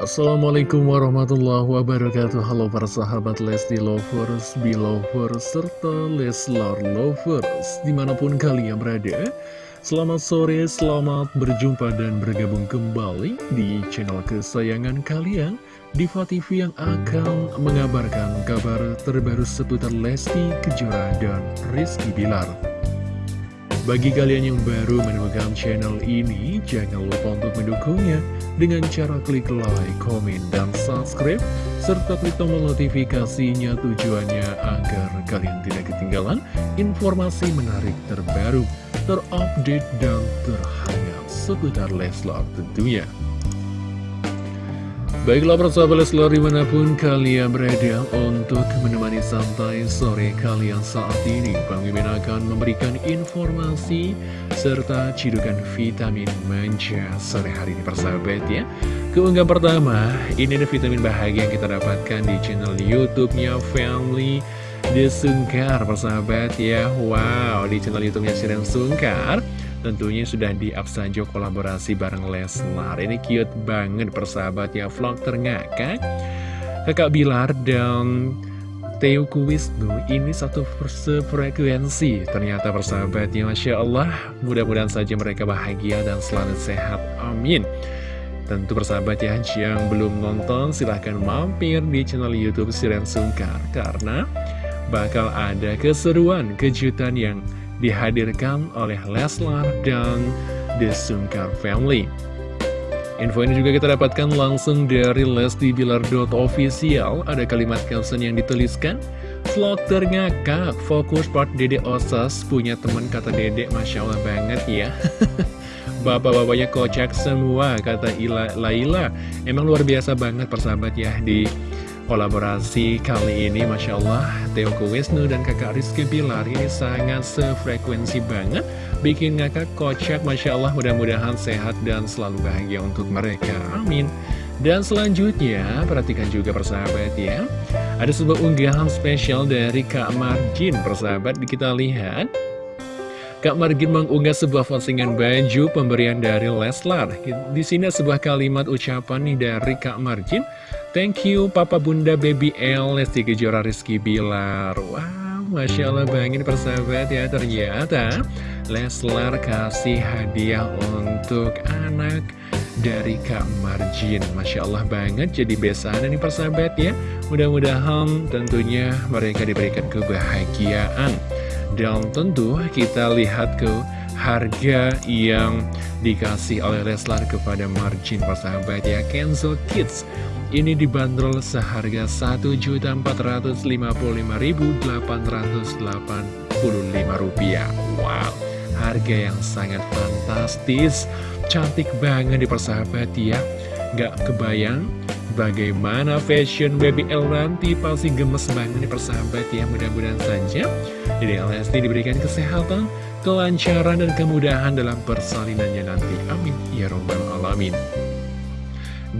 Assalamualaikum warahmatullahi wabarakatuh. Halo para sahabat Lesti Lovers, Belovers, serta Leslar Lovers Di mana pun kalian berada. Selamat sore, selamat berjumpa dan bergabung kembali di channel kesayangan kalian Diva TV yang akan mengabarkan kabar terbaru seputar Lesti Kejora dan Rizky Bilar. Bagi kalian yang baru menemukan channel ini, jangan lupa untuk mendukungnya dengan cara klik like, komen, dan subscribe, serta klik tombol notifikasinya tujuannya agar kalian tidak ketinggalan informasi menarik terbaru, terupdate, dan terhangat seputar Leslar tentunya. Baiklah persahabat Leslar di mana pun kalian berada untuk menemani santai sore kalian saat ini Bang Mimin akan memberikan informasi serta cidukan vitamin manja sore hari ini persahabat ya. Keunggahan pertama, ini ada vitamin bahagia yang kita dapatkan di channel YouTube-nya Family The Sungkar persahabat ya. Wow, di channel YouTube-nya Siren Sungkar Tentunya sudah di-up saja kolaborasi bareng Leslar. Ini cute banget persahabat ya Vlog terngakak Kakak Bilar dan Theo Kuwisnu ini satu frekuensi Ternyata persahabatnya Masya Allah. Mudah-mudahan saja mereka bahagia dan selalu sehat. Amin. Tentu persahabat ya yang belum nonton silahkan mampir di channel Youtube Siren Sungkar. Karena bakal ada keseruan kejutan yang dihadirkan oleh Leslar dan The Sungkar Family. Info ini juga kita dapatkan langsung dari Lesti Bilar.official. Ada kalimat caption yang dituliskan, Vlog terngakak, fokus part Dede Osas, punya teman kata Dede, Masya Allah banget ya. Bapak-bapaknya kocak semua, kata Ila, Laila. Emang luar biasa banget persahabat ya di kolaborasi kali ini Masya Allah. Theo Wisnu dan kakak Rizky Bilar ini sangat sefrekuensi banget bikin ngakak kocak Masya Allah. Mudah-mudahan sehat dan selalu bahagia untuk mereka. Amin. Dan selanjutnya perhatikan juga persahabat ya. Ada sebuah unggahan spesial dari Kak Margin persahabat. Kita lihat Kak Margin mengunggah sebuah postingan baju pemberian dari Leslar. Di sini sebuah kalimat ucapan nih dari Kak Margin. Thank you Papa Bunda Baby L Lesti Kejora Rizky Bilar. Wow, Masya Allah bangin persahabat ya. Ternyata Leslar kasih hadiah untuk anak dari Kak Margin Masya Allah banget jadi besaran nih persahabat ya Mudah-mudahan tentunya mereka diberikan kebahagiaan dan tentu kita lihat ke harga yang dikasih oleh Leslar kepada margin persahabat ya. Kenzo Kids. Ini dibanderol seharga Rp1.455.885 Wow, harga yang sangat fantastis. Cantik banget di persahabat ya. Gak kebayang Bagaimana fashion Baby L nanti? Pasti gemes banget nih persahabat ya Mudah-mudahan saja. Jadi LSD diberikan kesehatan, kelancaran dan kemudahan dalam persalinannya nanti. Amin. Ya Robbal Alamin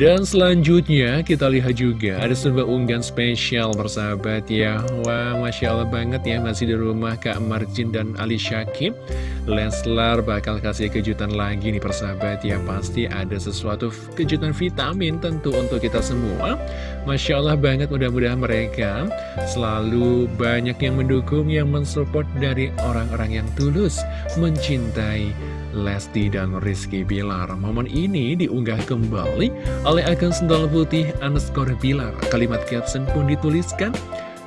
dan selanjutnya kita lihat juga ada sebuah unggahan spesial bersahabat ya. Wah Masya Allah banget ya masih di rumah Kak Marjin dan Ali Syakib. Leslar bakal kasih kejutan lagi nih persahabat ya. Pasti ada sesuatu kejutan vitamin tentu untuk kita semua. Masya Allah banget mudah-mudahan mereka selalu banyak yang mendukung yang mensupport dari orang-orang yang tulus Mencintai Lesti dan Rizky Bilar. Momen ini diunggah kembali oleh akun Sendal Putih underscore Bilar Kalimat caption pun dituliskan.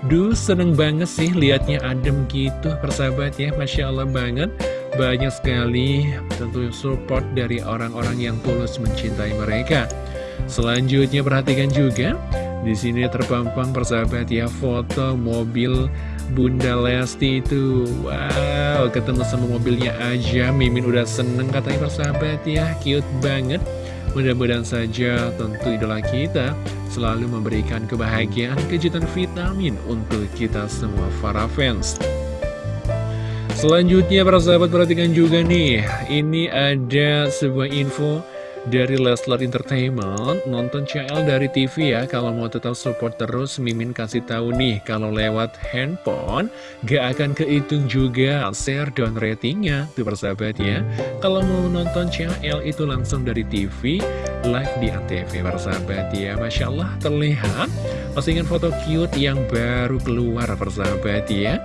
Duh seneng banget sih liatnya adem gitu persahabat ya Masya Allah banget. Banyak sekali tentu support dari orang-orang yang tulus mencintai mereka. Selanjutnya perhatikan juga di sini terpampang persahabat ya foto mobil Bunda Lesti itu. Wow, ketemu sama mobilnya aja Mimin udah seneng katanya persahabat ya Cute banget Mudah-mudahan saja tentu idola kita Selalu memberikan kebahagiaan Kejutan vitamin untuk kita semua para fans. Selanjutnya para sahabat perhatikan juga nih Ini ada sebuah info dari Leslar Entertainment nonton CL dari TV ya. Kalau mau tetap support terus Mimin kasih tahu nih kalau lewat handphone gak akan kehitung juga share dan ratingnya. Tuh persahabat ya. Kalau mau nonton CL itu langsung dari TV live di ANTV persahabat ya. Masya Allah terlihat. Postingan foto cute yang baru keluar persahabat ya.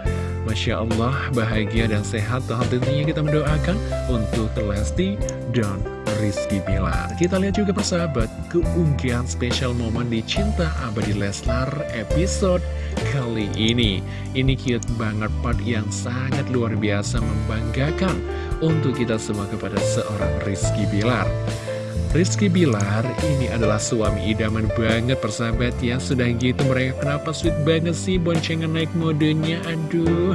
Masya Allah bahagia dan sehat. Tentunya kita mendoakan untuk Lesti dan Rizky Bilar. Kita lihat juga persahabat keunggahan spesial momen di Cinta Abadi Leslar episode kali ini. Ini cute banget part yang sangat luar biasa membanggakan untuk kita semua kepada seorang Rizky Bilar Rizky Bilar ini adalah suami idaman banget persahabat ya. Sudah gitu mereka kenapa sweet banget sih boncengan naik modenya? Aduh.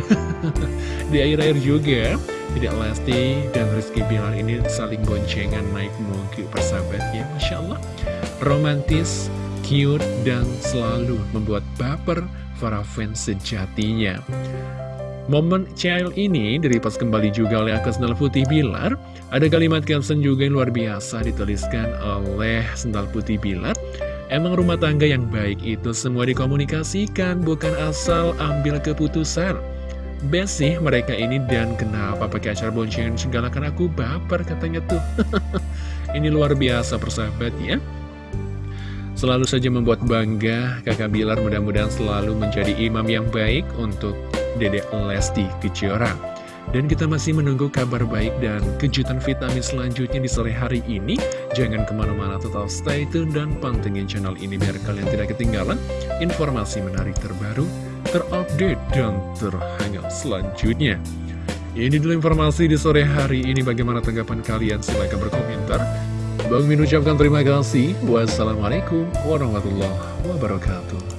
Di akhir-akhir juga tidak Lesti dan Rizky Bilar ini saling boncengan naik moge persahabat ya. Masya Allah. Romantis, cute, dan selalu membuat baper para fans sejatinya Momen child ini diripas kembali juga oleh akun Sendal Putih Bilar Ada kalimat caption juga yang luar biasa dituliskan oleh Sendal Putih Bilar Emang rumah tangga yang baik itu semua dikomunikasikan bukan asal ambil keputusan. Best mereka ini dan kenapa pakai acara boncengan segala kan aku baper katanya tuh. Ini luar biasa persahabat ya. Selalu saja membuat bangga kakak Bilar mudah-mudahan selalu menjadi imam yang baik untuk Dedek Lesti Kejora dan kita masih menunggu kabar baik dan kejutan vitamin selanjutnya di sore hari ini. Jangan ke mana-mana tetap stay tune dan pantengin channel ini biar kalian tidak ketinggalan informasi menarik terbaru terupdate, dan terhangat selanjutnya. Ini dulu informasi di sore hari ini. Bagaimana tanggapan kalian? Silahkan berkomentar. Bang Min ucapkan terima kasih. Wassalamualaikum warahmatullahi wabarakatuh.